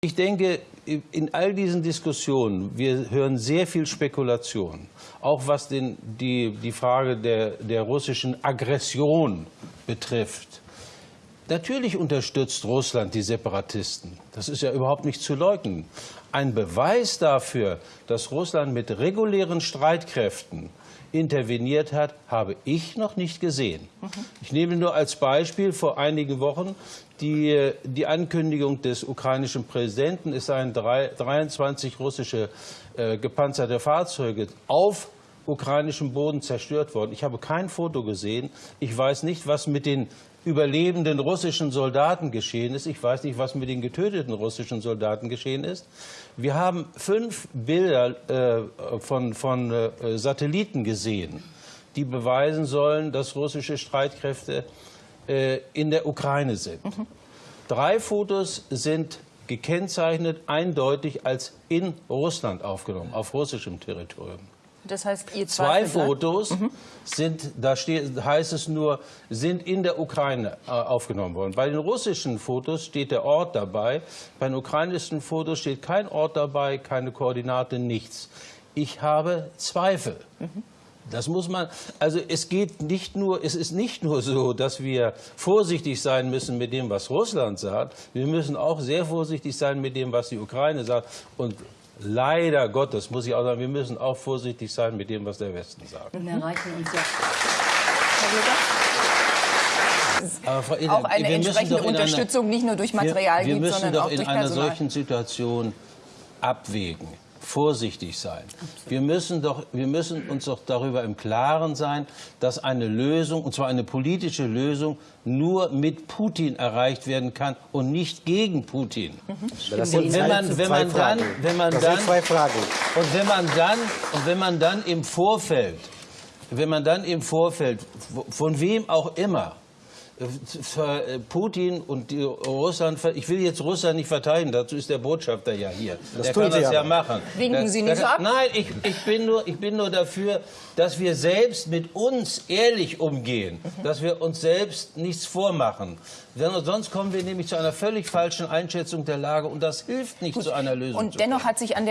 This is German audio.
Ich denke, in all diesen Diskussionen, wir hören sehr viel Spekulation, auch was den, die, die Frage der, der russischen Aggression betrifft. Natürlich unterstützt Russland die Separatisten. Das ist ja überhaupt nicht zu leugnen. Ein Beweis dafür, dass Russland mit regulären Streitkräften interveniert hat, habe ich noch nicht gesehen. Ich nehme nur als Beispiel vor einigen Wochen die, die Ankündigung des ukrainischen Präsidenten, es seien drei, 23 russische äh, gepanzerte Fahrzeuge auf ukrainischem Boden zerstört worden. Ich habe kein Foto gesehen. Ich weiß nicht, was mit den überlebenden russischen Soldaten geschehen ist. Ich weiß nicht, was mit den getöteten russischen Soldaten geschehen ist. Wir haben fünf Bilder äh, von, von äh, Satelliten gesehen, die beweisen sollen, dass russische Streitkräfte äh, in der Ukraine sind. Mhm. Drei Fotos sind gekennzeichnet eindeutig als in Russland aufgenommen, auf russischem Territorium. Das heißt, ihr zwei Fotos mhm. sind, da steht, heißt es nur, sind in der Ukraine äh, aufgenommen worden. Bei den russischen Fotos steht der Ort dabei. Bei den ukrainischen Fotos steht kein Ort dabei, keine Koordinate, nichts. Ich habe Zweifel. Mhm. Das muss man, also es geht nicht nur, es ist nicht nur so, dass wir vorsichtig sein müssen mit dem, was Russland sagt. Wir müssen auch sehr vorsichtig sein mit dem, was die Ukraine sagt. Und leider Gottes muss ich auch sagen, wir müssen auch vorsichtig sein mit dem, was der Westen sagt. Und erreichen uns ja. Herr Frau Eder, auch eine entsprechende Unterstützung einer, nicht nur durch Material wir, wir gibt, sondern auch durch Personal. Wir müssen doch in einer solchen Situation abwägen vorsichtig sein. Wir müssen, doch, wir müssen uns doch darüber im Klaren sein, dass eine Lösung, und zwar eine politische Lösung, nur mit Putin erreicht werden kann und nicht gegen Putin. Mhm. Und wenn man, wenn man dann, wenn man dann, und wenn man dann, und wenn man dann im Vorfeld, wenn man dann im Vorfeld, von wem auch immer, Putin und Russland, ich will jetzt Russland nicht verteidigen, dazu ist der Botschafter ja hier. Das der kann Sie das ja machen. Winken Sie nicht so ab? Nein, ich, ich, bin nur, ich bin nur dafür, dass wir selbst mit uns ehrlich umgehen, dass wir uns selbst nichts vormachen. Sonst kommen wir nämlich zu einer völlig falschen Einschätzung der Lage und das hilft nicht Gut. zu einer Lösung. Und dennoch hat sich an der